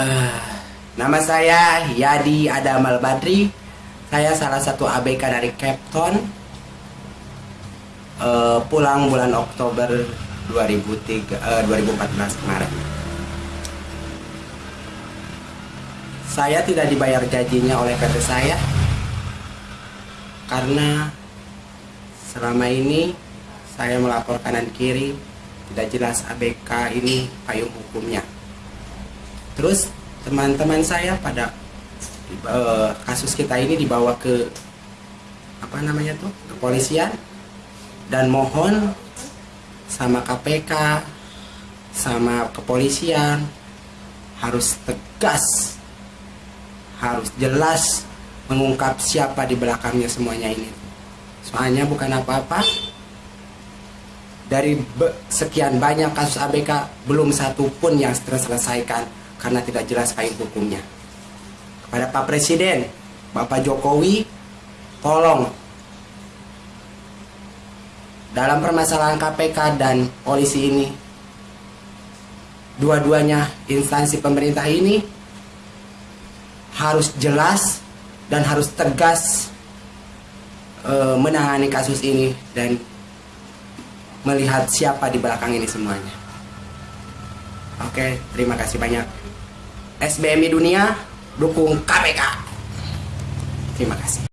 Nama saya Yadi Adamal Badri. Saya salah satu ABK dari Capton. Eh, pulang bulan Oktober 2003, eh, 2014 kemarin. Saya tidak dibayar gajinya oleh PT saya karena selama ini saya melapor kanan kiri tidak jelas ABK ini payung hukumnya terus teman-teman saya pada uh, kasus kita ini dibawa ke apa namanya tuh kepolisian. Dan mohon sama KPK sama kepolisian harus tegas harus jelas mengungkap siapa di belakangnya semuanya ini. Soalnya bukan apa-apa. Dari sekian banyak kasus ABK belum satu pun yang terselesaikan karena tidak jelas payung hukumnya. Kepada Pak Presiden, Bapak Jokowi, tolong dalam permasalahan KPK dan polisi ini, dua-duanya instansi pemerintah ini harus jelas dan harus tegas e, menangani kasus ini dan melihat siapa di belakang ini semuanya. Oke, terima kasih banyak. SBMI Dunia dukung KPK. Terima kasih.